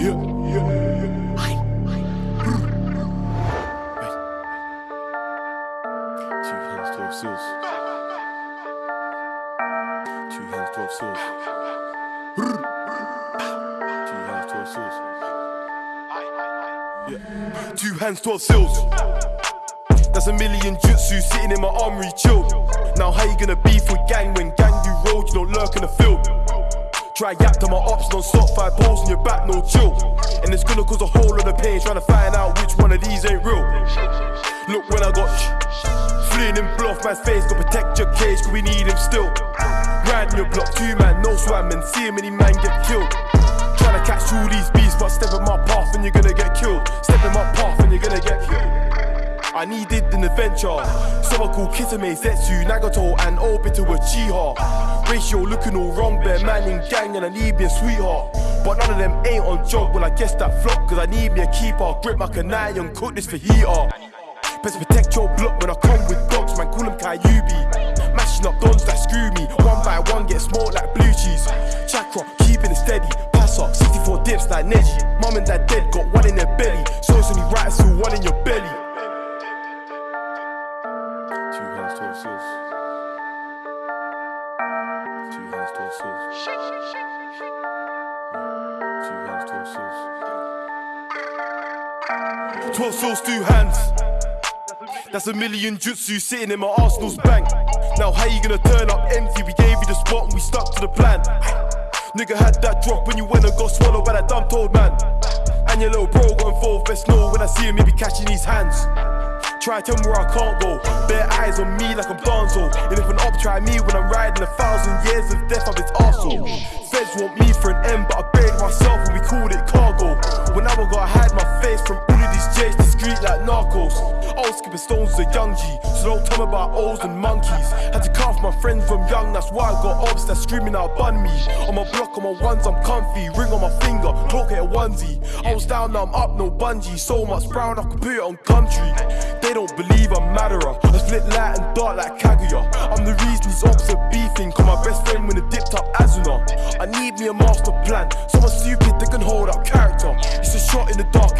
Two hands, 12 seals. That's a million jutsu sitting in my armory, chill. Now, how you gonna beef with gang when gang you roll? You don't lurk in the Try yap to my ops non stop, five poles in your back, no chill. And it's gonna cause a whole lot of pain trying to find out which one of these ain't real. Look when I got fleeing in bluff, man's face, gotta protect your cage, cause we need him still. Riding your block, two man, no swamming, see him many man get killed. I needed an adventure. So I call Kisame, Zetsu, Nagato, and Obito Uchiha. Ratio looking all wrong, bare man in gang, and I need me a sweetheart. But none of them ain't on job, well, I guess that flop, cause I need me a keeper. Grip my kunai and cook this for heater. Best protect your block when I come with dogs, man, call them Kyubi. Mashing up dons that screw me, one by one get smoked like blue cheese. Chakra, keeping it steady, pass up, 64 dips like Neji. Mum and dad dead, got one in their belly. So it's only right, still one in your belly. Two hands, 12 seals. Two hands, 12 seals. Two hands, 12 seals. 12 seals, two hands. That's a million jutsu sitting in my Arsenal's bank. Now, how you gonna turn up empty? We gave you the spot and we stuck to the plan. Nigga had that drop when you went and got swallowed by that dumb told man. And your little bro got involved, best know when I see him, he be catching his hands. Try to tell me where I can't go. Bare eyes on me like I'm Danzo. And if an op try me when I'm riding a thousand years of death of its arsehole. Feds want me for an M, but I buried myself and we called it cargo. I skipping stones as a young G, so don't tell me about O's and monkeys. Had to off my friends from young, that's why I got obs that screaming out bun me. On my block, on my ones, I'm comfy. Ring on my finger, cloak at a onesie. I was down, now I'm up, no bungee. So much brown, I could put it on country. They don't believe I'm Madara. I split light and dark like Kaguya. I'm the reason these ops are beefing. Cause my best friend when it dipped up Azuna. I need me a master plan. Someone stupid that can hold up character. It's a shot in the dark